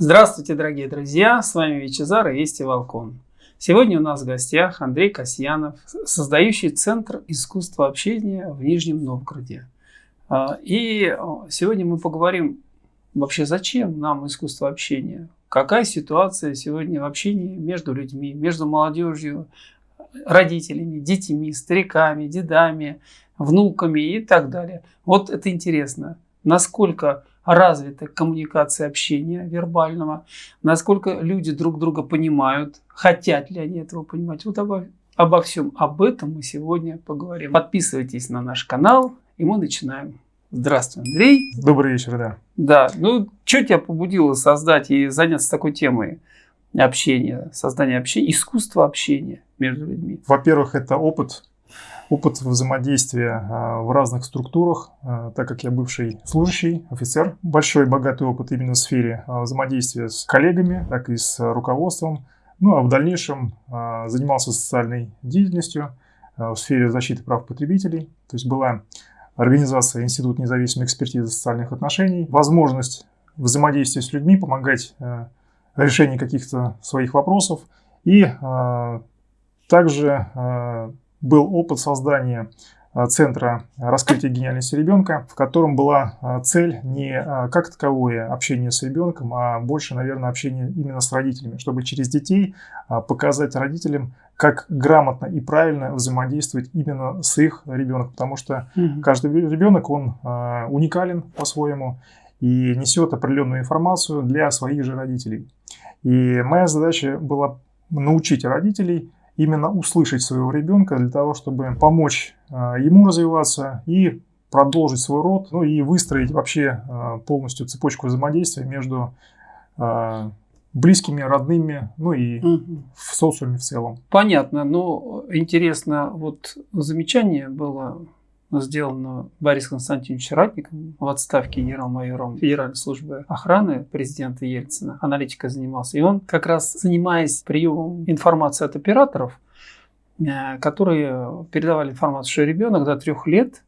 Здравствуйте, дорогие друзья! С вами Вичезар и Вести Волкон. Сегодня у нас в гостях Андрей Касьянов, создающий Центр искусства общения в Нижнем Новгороде. А, и сегодня мы поговорим вообще, зачем нам искусство общения? Какая ситуация сегодня в общении между людьми, между молодежью, родителями, детьми, стариками, дедами, внуками и так далее. Вот это интересно. Насколько развита коммуникация общения вербального, насколько люди друг друга понимают, хотят ли они этого понимать. Вот обо, обо всем об этом мы сегодня поговорим. Подписывайтесь на наш канал, и мы начинаем. Здравствуй, Андрей. Добрый вечер, да. Да, ну что тебя побудило создать и заняться такой темой общения, создания общения, искусство общения между людьми? Во-первых, это опыт опыт взаимодействия а, в разных структурах, а, так как я бывший служащий, офицер. Большой богатый опыт именно в сфере а, взаимодействия с коллегами, так и с руководством. Ну а в дальнейшем занимался социальной деятельностью в сфере защиты прав потребителей. То есть была организация Институт независимой экспертизы социальных отношений, возможность взаимодействия с людьми, помогать решению каких-то своих вопросов и также был опыт создания а, Центра раскрытия гениальности ребенка, в котором была а, цель не а, как таковое общение с ребенком, а больше, наверное, общение именно с родителями, чтобы через детей показать родителям, как грамотно и правильно взаимодействовать именно с их ребенком, потому что угу. каждый ребенок, он уникален по-своему и несет определенную информацию для своих же родителей. И моя задача была научить родителей именно услышать своего ребенка для того, чтобы помочь а, ему развиваться и продолжить свой род, ну и выстроить вообще а, полностью цепочку взаимодействия между а, близкими, родными, ну и угу. в социуме в целом. Понятно, но интересно, вот замечание было сделано Борис Константинович Ратником в отставке генерал-майором Федеральной службы охраны президента Ельцина. Аналитика занимался. И он как раз занимаясь приемом информации от операторов, э, которые передавали информацию, что ребенок до трех лет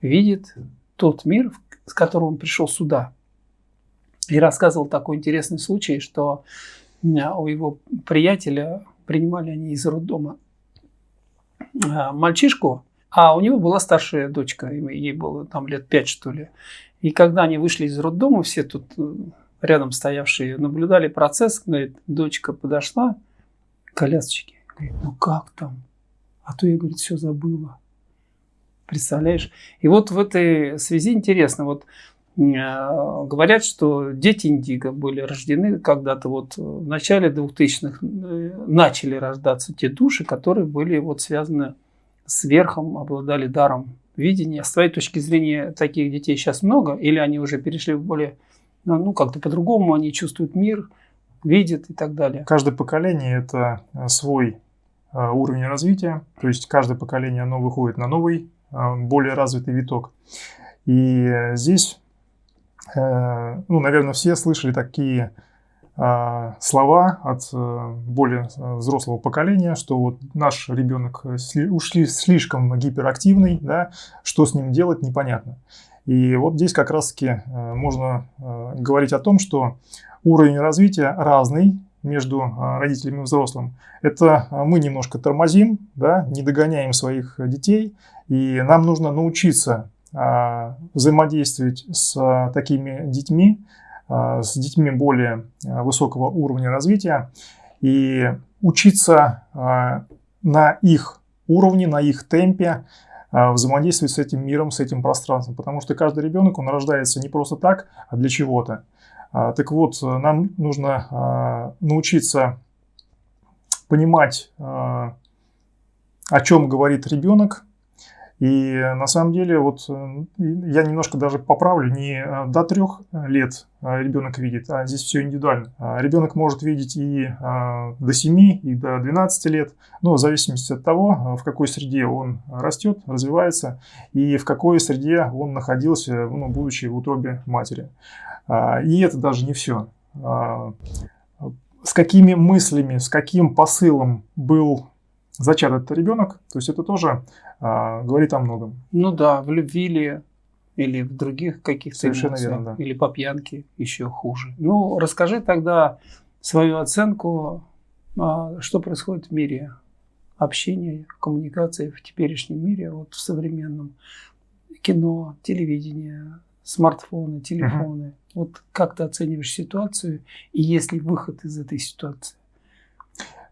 видит тот мир, с которым он пришел сюда. И рассказывал такой интересный случай, что у его приятеля принимали они из роддома э, мальчишку, а у него была старшая дочка, ей было там лет пять, что ли. И когда они вышли из роддома, все тут э, рядом стоявшие наблюдали процесс, говорит, дочка подошла к колясочке, говорит, ну как там? А то я, говорит, все забыла. Представляешь? И вот в этой связи интересно, вот э, говорят, что дети Индиго были рождены когда-то вот в начале 2000-х, э, начали рождаться те души, которые были вот связаны сверхом обладали даром видения. С твоей точки зрения, таких детей сейчас много? Или они уже перешли в более, ну, ну как-то по-другому, они чувствуют мир, видят и так далее? Каждое поколение – это э, свой э, уровень развития. То есть каждое поколение, оно выходит на новый, э, более развитый виток. И здесь, ну, наверное, все слышали такие слова от э, более э, взрослого поколения, что вот наш ребенок ушли слишком гиперактивный, да, что с ним делать непонятно. И вот здесь как раз-таки э, можно говорить о том, что уровень развития разный между родителями и взрослым. Это мы немножко тормозим, да, не догоняем своих детей, и нам нужно научиться взаимодействовать с такими детьми, с детьми более э, высокого уровня развития и учиться э, на их уровне, на их темпе взаимодействовать с этим миром, с этим пространством. Потому что каждый ребенок, он рождается не просто так, а для чего-то. Так вот, нам нужно научиться понимать, о чем говорит ребенок, и на самом деле, вот э, я немножко даже поправлю, не э, до трех лет э, ребенок видит, а здесь все индивидуально. А ребенок может видеть и до 7, и до 12 лет, но в зависимости от того, в какой среде он растет, развивается, и в какой среде он находился, ну, будучи в утробе матери. А, и это даже не все. А, с какими мыслями, с каким посылом был зачат этот ребенок, то есть это тоже а, говорит о многом. Ну да, в любви ли или в других каких-то Совершенно эмоциях, верно, да. или по пьянке еще хуже. Ну, расскажи тогда свою оценку, а, что происходит в мире общения, коммуникации в теперешнем мире, вот в современном кино, телевидение, смартфоны, телефоны. Вот как ты оцениваешь ситуацию и есть ли выход из этой ситуации?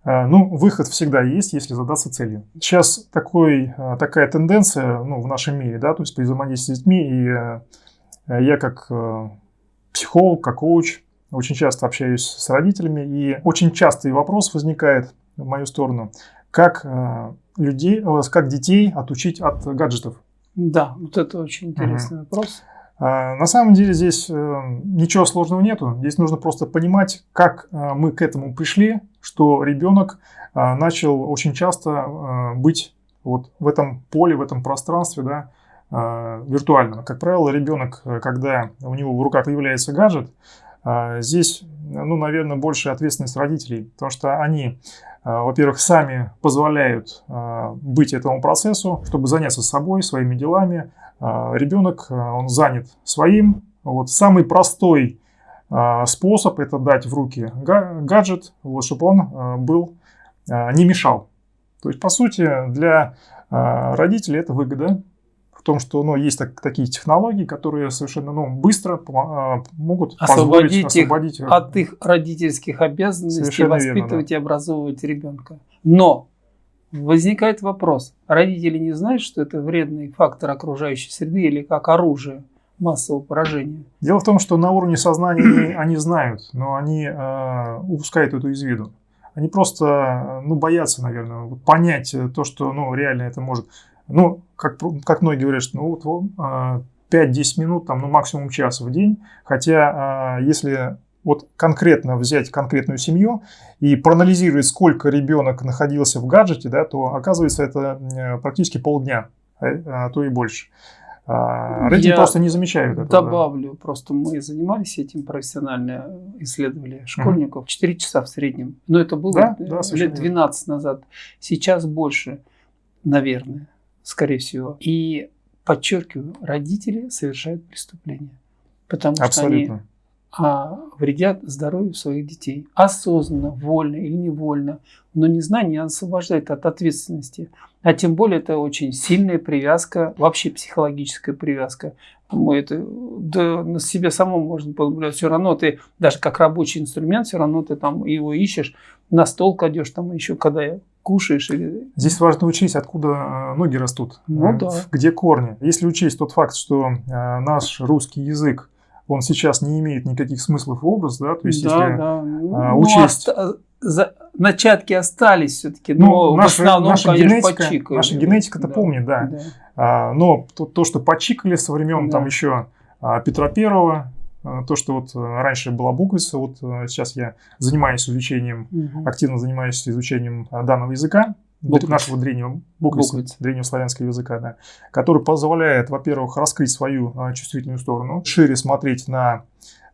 А, Ну, выход всегда есть, если задаться целью. Сейчас такой, а, такая тенденция ну, в нашем мире, да, то есть при взаимодействии с детьми, и э, я как э, психолог, как коуч очень часто общаюсь с родителями, и очень частый вопрос возникает в мою сторону, как э, людей, э, как детей отучить от гаджетов. Да, вот это очень интересный вопрос. А, На самом деле здесь э, ничего сложного нету. Здесь нужно просто понимать, как э, мы к этому пришли, что ребенок э, начал очень часто быть вот в этом поле, в этом пространстве, да, виртуально. Как правило, ребенок, когда у него в руках появляется гаджет, здесь, ну, наверное, больше ответственность родителей, потому что они, во-первых, сами позволяют быть этому процессу, чтобы заняться собой, своими делами, ребенок, а, он занят своим. Вот самый простой а, способ это дать в руки га- гаджет, вот, чтобы он а, был, а, не мешал. То есть, по сути, для а, родителей это выгода в том, что ну, есть так- такие технологии, которые совершенно ну, быстро а, могут Освободить их освободить От их родительских обязанностей Совершенно верно, воспитывать и образовывать ребенка. Но возникает вопрос, родители не знают, что это вредный фактор окружающей среды или как оружие массового поражения? Дело в том, что на уровне сознания они, знают, но они э, упускают это из виду. Они просто ну, боятся, наверное, понять то, что ну, реально это может. Ну, как, как многие говорят, что ну, вот, вот, э, 5-10 минут, там, ну, максимум час в день. Хотя, э, если вот конкретно взять конкретную семью и проанализировать, сколько ребенок находился в гаджете, да, то оказывается это э, практически полдня, а, а то и больше. А, Родители Я просто не замечают этого. да. Добавлю, просто мы занимались этим профессионально, исследовали школьников. 4 часа в среднем. Но это было Да, э, да, лет 12 назад. Сейчас больше, наверное, скорее всего. И подчеркиваю, родители совершают преступления. Потому что они Абсолютно. А, вредят здоровью своих детей. Осознанно, вольно или невольно. Но незнание не освобождает от ответственности. А тем более это очень сильная привязка, вообще психологическая привязка. Мы это да, на себе самому можно наблюдать. Все равно ты, даже как рабочий инструмент, все равно ты там его ищешь, на стол кладешь, там еще когда кушаешь. Или... Здесь важно учесть, откуда э, ноги растут, Ну э, да. где корни. Если учесть тот факт, что э, наш русский язык, он сейчас не имеет никаких смыслов и образов, да, то есть да, если да. Ну, а, ну, учесть- оста- за- начатки остались все-таки, Ну, но в наша- основном, наша конечно, генетика- почикали. наша генетика-то помнит, да. А, Но то, то, что почикали со времен Да. там еще а, Петра Первого, а, то, что вот э, раньше была буквица, вот сейчас я занимаюсь изучением, Мгм. активно занимаюсь изучением а, данного языка, Буквиц. нашего древнего Буквиц. древнеславянского языка, да, который позволяет, во-первых, раскрыть свою а, чувствительную сторону, шире смотреть на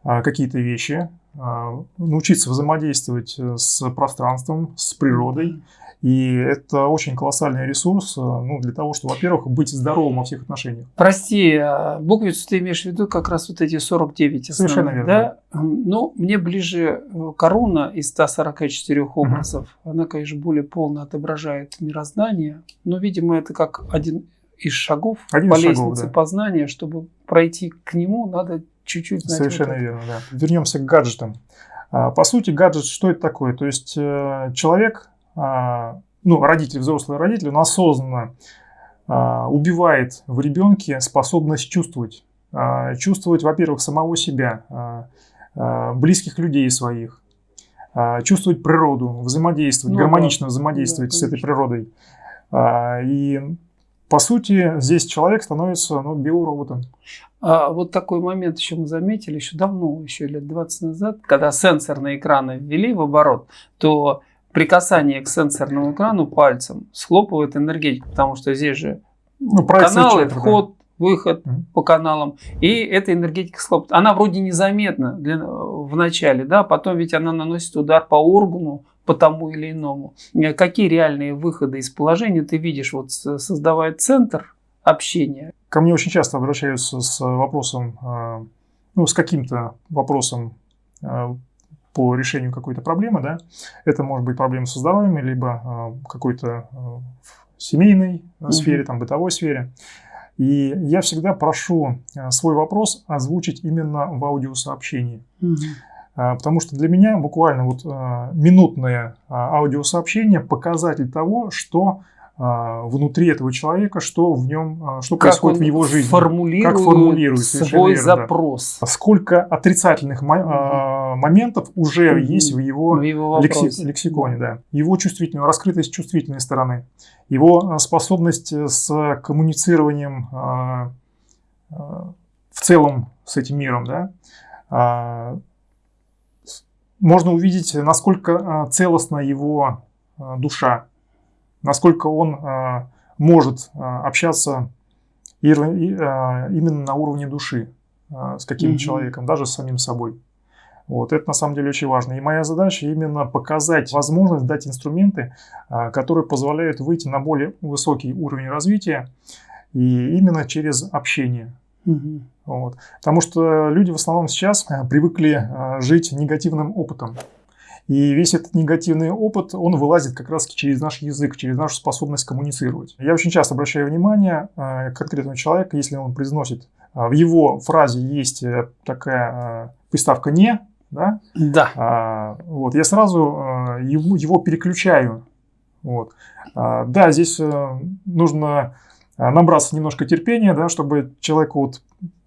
а, какие-то вещи, а, научиться взаимодействовать э, с пространством, с природой. И это очень колоссальный ресурс э, ну, для того, чтобы, во-первых, быть здоровым во всех отношениях. Прости, а буквицу ты имеешь в виду как раз вот эти 49 основных, Совершенно верно. да? Ну, мне ближе э, коруна из 144 образов. Она, конечно, более полно отображает мироздание, но, видимо, это как один из шагов Один по из шагов, лестнице да. познания. Чтобы пройти к нему, надо чуть-чуть. Совершенно верно, да. Вернемся к гаджетам. А, По сути, гаджет что это такое? То есть э, человек, ну, родитель, взрослый родитель, он осознанно а, убивает в ребенке способность чувствовать. А, Чувствовать, во-первых, самого себя, а, а, близких людей своих, а, чувствовать природу, взаимодействовать, Ну гармонично да. взаимодействовать Да, с этой природой. А, И по сути, здесь человек становится ну, биороботом. А вот такой момент еще мы заметили, еще давно, еще лет 20 назад, когда сенсорные экраны ввели в оборот, то при касании к сенсорному экрану пальцем схлопывает энергетику, потому что здесь же Ну, каналы, человека, да. вход, выход Мгм. по каналам, и эта энергетика схлопывает. Она вроде незаметна для, в начале, да, потом ведь она наносит удар по органу, по тому или иному. Э, Какие реальные выходы из положения ты видишь, вот создавая центр общения, ко мне очень часто обращаются с вопросом, э, ну, с каким-то вопросом э, по решению какой-то проблемы, да, это может быть проблема со здоровьем, либо какой-то семейной сфере, там, бытовой сфере. И я всегда прошу свой вопрос озвучить именно в аудиосообщении. Угу. Потому что для меня буквально вот минутное аудиосообщение показатель того, что внутри этого человека, что в нем, а, что как происходит в его жизни, формулирует как формулирует свой верно, запрос. Да. Сколько отрицательных угу. моментов уже угу. есть в его, в его лекси, лексиконе, да. Его чувствительную, раскрытость чувствительной стороны, его способность с коммуницированием в целом с этим миром, да. Можно увидеть, насколько целостна его душа, насколько он а, может а, общаться а, именно на уровне души с каким-то человеком, даже с самим собой. Вот, это на самом деле очень важно. И моя задача именно показать возможность, дать инструменты, которые позволяют выйти на более высокий уровень развития, и именно через общение. Угу. Вот. Потому что люди в основном сейчас привыкли жить негативным опытом. И весь этот негативный опыт, он вылазит как раз через наш язык, через нашу способность коммуницировать. Я очень часто обращаю внимание э, конкретного человека, если он произносит, э, в его фразе есть э, такая приставка «не», да? Да. А, вот, я сразу его, его переключаю. Вот. А, да, здесь нужно набраться немножко терпения, да, чтобы человеку вот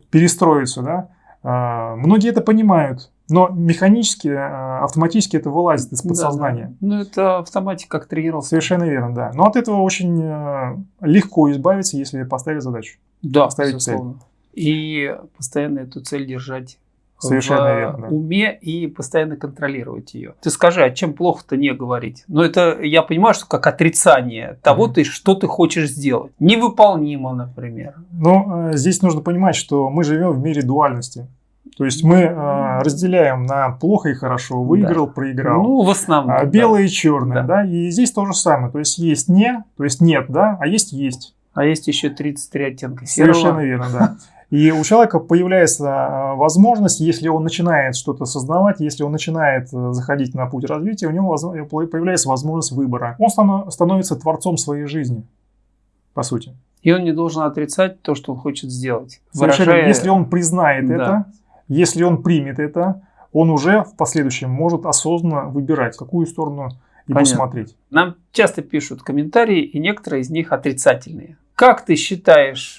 перестроиться, да. А, многие это понимают, но механически, э, автоматически это вылазит из подсознания. Да, да. Ну, это автоматика как тренировка. Совершенно верно, да. Но от этого очень э, легко избавиться, если поставить задачу. Да, поставить безусловно. цель. И постоянно эту цель держать Совершенно в верно, уме и постоянно контролировать ее. Ты скажи, а чем плохо-то не говорить? Ну, это я понимаю, что как отрицание того, mm-hmm. ты, что ты хочешь сделать. Невыполнимо, например. Ну, э, здесь нужно понимать, что мы живем в мире дуальности. То есть мы э, разделяем на плохо и хорошо, выиграл, да. проиграл. Ну, в основном. А, белое да. и черное, да. да. И здесь то же самое. То есть есть не, то есть нет, да, а есть есть. А есть еще 33 оттенка серого. Совершенно верно, да. И у человека появляется а, возможность, если он начинает что-то осознавать, если он начинает э, заходить на путь развития, у него появляется возможность выбора. Он становится творцом своей жизни, по сути. И он не должен отрицать то, что он хочет сделать. Совершенно. Выражая... Если он признает да. это, если он примет это, он уже в последующем может осознанно выбирать, в какую сторону ему Понятно. смотреть. Нам часто пишут комментарии, и некоторые из них отрицательные. Как ты считаешь,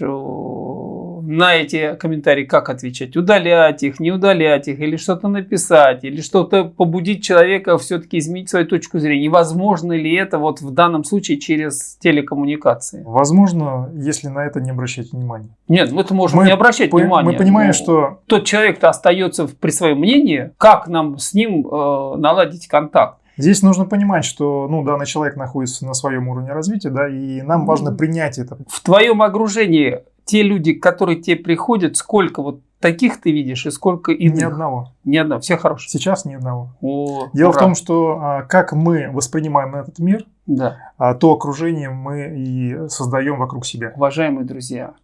на эти комментарии как отвечать? Удалять их, не удалять их, или что-то написать, или что-то побудить человека все-таки изменить свою точку зрения? возможно ли это вот в данном случае через телекоммуникации? Возможно, если на это не обращать внимания. Нет, мы это можем мы не обращать по- внимания. Мы понимаем, что... Тот человек-то остается при своем мнении, как нам с ним э, наладить контакт? Здесь нужно понимать, что ну, данный человек находится на своем уровне развития, да, и нам важно принять это. В твоем окружении те люди, которые тебе приходят, сколько вот таких ты видишь и сколько иных? Ни одного. Ни одного. Все хорошие. Сейчас ни одного. О, Дело ура. в том, что а, как мы воспринимаем этот мир, да. а, то окружение мы и создаем вокруг себя. Уважаемые друзья,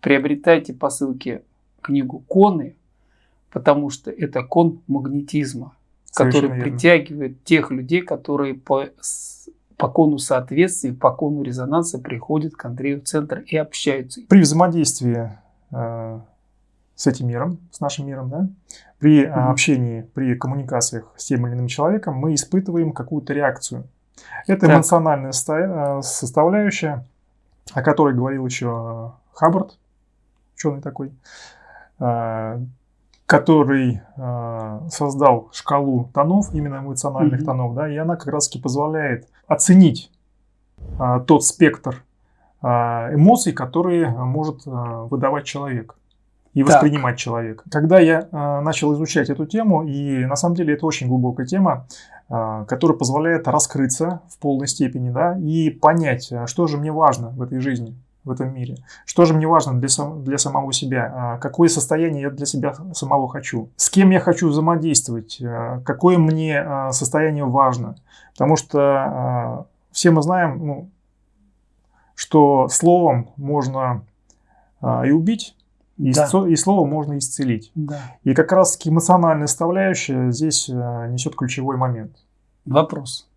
приобретайте по ссылке книгу Коны, потому что это кон магнетизма, который верно. притягивает тех людей, которые по по кону соответствия, по кону резонанса приходят к Андрею в центр и общаются. При взаимодействии э, с этим миром, с нашим миром, да, при mm-hmm. общении, при коммуникациях с тем или иным человеком мы испытываем какую-то реакцию. Это так. эмоциональная э, составляющая, о которой говорил еще Хаббард, ученый такой, э, который э, создал шкалу тонов, именно эмоциональных mm-hmm. тонов, да, и она как раз-таки позволяет оценить э, тот спектр э, эмоций, которые может э, выдавать человек и так. воспринимать человек. Когда я э, начал изучать эту тему, и на самом деле это очень глубокая тема, э, которая позволяет раскрыться в полной степени, да, и понять, что же мне важно в этой жизни в этом мире. Что же мне важно для, сам, для самого себя? А, какое состояние я для себя самого хочу? С кем я хочу взаимодействовать? А, какое мне а, состояние важно? Потому что все мы знаем, ну, что словом можно и убить, и, Да. и слово можно исцелить. Да. И как раз-таки эмоциональная составляющая здесь несет ключевой момент. Вопрос.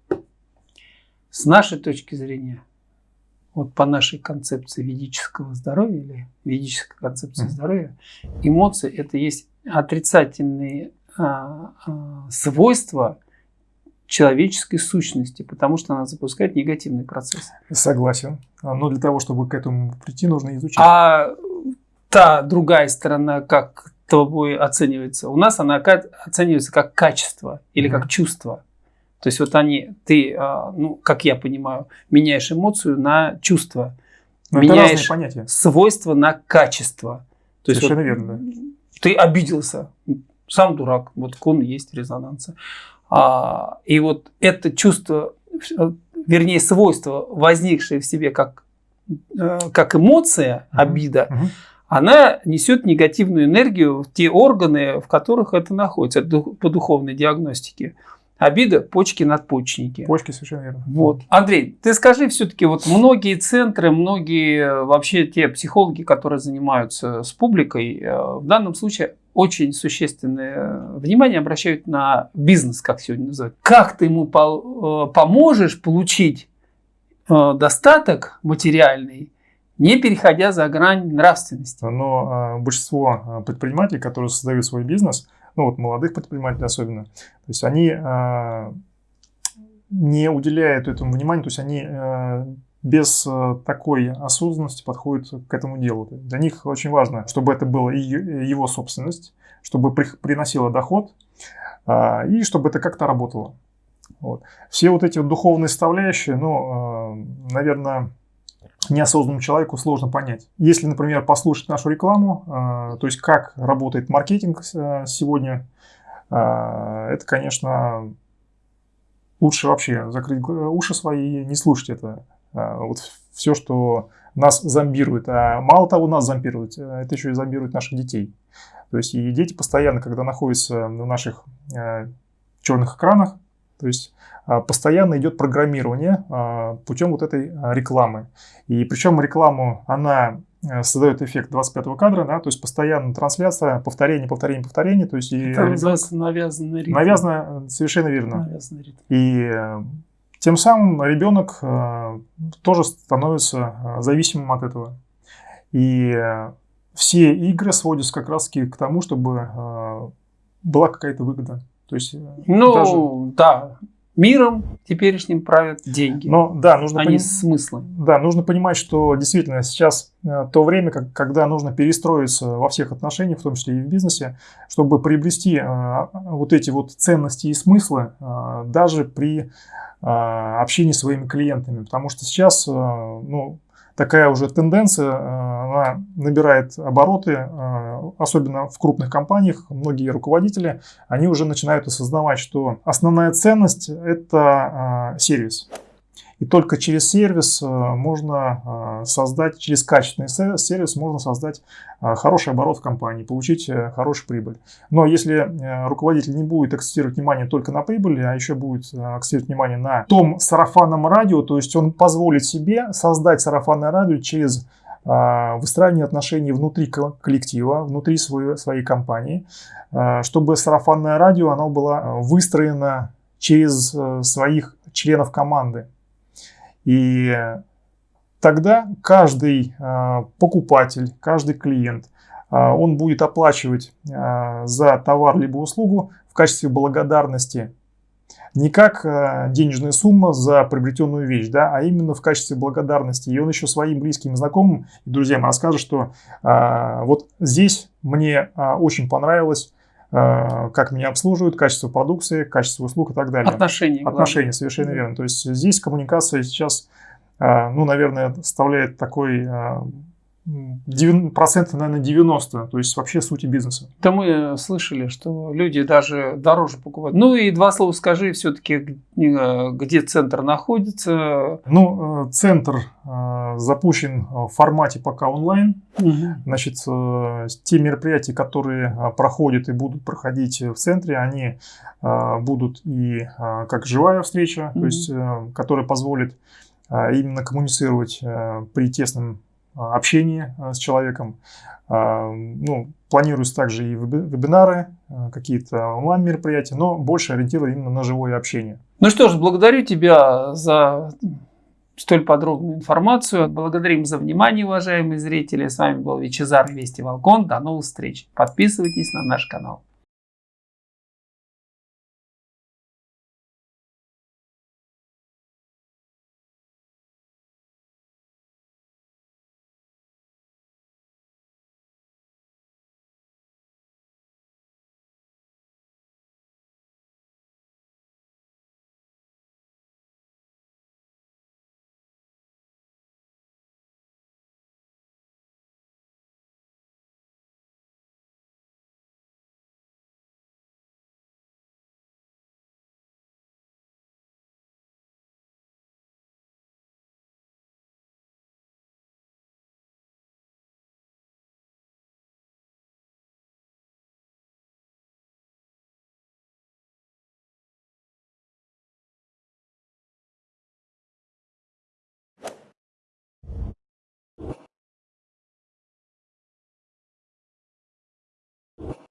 С нашей точки зрения, вот по нашей концепции ведического здоровья или ведической концепции здоровья, эмоции это есть отрицательные а, а, свойства человеческой сущности, потому что она запускает негативный процесс. Согласен. А, Но для того, чтобы к этому прийти, нужно изучить. А та другая сторона, как тобой оценивается, у нас она оценивается как качество или Мгм. как чувство. То есть вот они, ты, а, ну, как я понимаю, меняешь эмоцию на чувство, Но это разные меняешь свойство на качество. То есть Совершенно вот верно. Ты обиделся, сам дурак, вот кон есть резонанса. А, и вот это чувство, э, вернее свойство, возникшее в себе как, э, как эмоция, обида, Мгм. она несет негативную энергию в те органы, в которых это находится по духовной диагностике. Обида, почки, надпочечники. Почки совершенно верно. Вот. Андрей, ты скажи все-таки, вот многие центры, многие э, вообще те психологи, которые занимаются с публикой, э, в данном случае очень существенное э, внимание обращают на бизнес, как сегодня называют. Как ты ему поможешь получить достаток материальный, не переходя за грань нравственности? Но а, большинство а, предпринимателей, которые создают свой бизнес, ну вот молодых предпринимателей особенно, то есть они а, не уделяют этому внимания, то есть они а, без а, такой осознанности подходят к этому делу. Для них очень важно, чтобы это была его собственность, чтобы при- приносило доход и чтобы это как-то работало. Вот. Все вот эти духовные составляющие, ну, наверное, неосознанному человеку сложно понять. Если, например, послушать нашу рекламу, э, то есть как работает маркетинг э, сегодня, э, это, конечно, лучше вообще закрыть уши свои и не слушать это. Вот все, что нас зомбирует. А мало того, нас зомбирует, это еще и зомбирует наших детей. То есть и дети постоянно, когда находятся на наших черных экранах, то есть а, постоянно идет программирование а, путем вот этой а, рекламы. И причем рекламу, она э, создает эффект 25 кадра, да, то есть постоянно трансляция, повторение, повторение, повторение, то есть и Это ребенок- называется навязанный ритм. навязано, э, совершенно верно. Навязанный ритм. И э, тем самым ребенок э, тоже становится зависимым от этого. И э, все игры сводятся как раз к тому, чтобы э, была какая-то выгода. То есть, э, Ну, даже- да, миром теперешним правят деньги, но да, нужно а не пони- смыслы. Да, нужно понимать, что действительно сейчас э, то время, как- когда нужно перестроиться во всех отношениях, в том числе и в бизнесе, чтобы приобрести э, вот эти вот ценности и смыслы э, даже при э, общении с своими клиентами. Потому что сейчас э, ну, такая уже тенденция, э, она набирает обороты, э, особенно в крупных компаниях. Многие руководители, они уже начинают осознавать, что основная ценность – это э, сервис. И только через сервис э, можно э, создать, через качественный се- сервис можно создать э, хороший оборот в компании, получить хорошую прибыль. Но если руководитель не будет акцентировать внимание только на прибыли, а еще будет акцентировать внимание на том сарафанном радио, то есть он позволит себе создать сарафанное радио через выстраивание отношений внутри ко- коллектива, внутри своей, своей компании, чтобы сарафанное радио оно было выстроено через своих членов команды. И тогда каждый э, покупатель, каждый клиент, э, он будет оплачивать э, за товар либо услугу в качестве благодарности не как денежная сумма за приобретенную вещь, да, а именно в качестве благодарности. И он еще своим близким, знакомым и друзьям расскажет, что вот здесь мне очень понравилось, как меня обслуживают, качество продукции, качество услуг и так далее. Отношения. главное. Отношения, совершенно верно. То есть здесь коммуникация сейчас, а, ну, наверное, составляет такой девян- процентов, наверное, 90, то есть вообще сути бизнеса. Да мы слышали, что люди даже дороже покупают. Ну и два слова скажи все-таки, где центр находится. Ну, э, центр э, запущен в формате пока онлайн. Значит, э, те мероприятия, которые э, проходят и будут проходить в центре, они э, будут и э, как живая встреча, то Мгм. есть, э, которая позволит э, именно коммуницировать э, при тесном общении с человеком. Ну, планируются также и вебинары, какие-то онлайн-мероприятия, но больше ориентированы именно на живое общение. Ну что ж, благодарю тебя за столь подробную информацию. Благодарим за внимание, уважаемые зрители. С вами был Вичезар Вести Волкон. До новых встреч. Подписывайтесь на наш канал.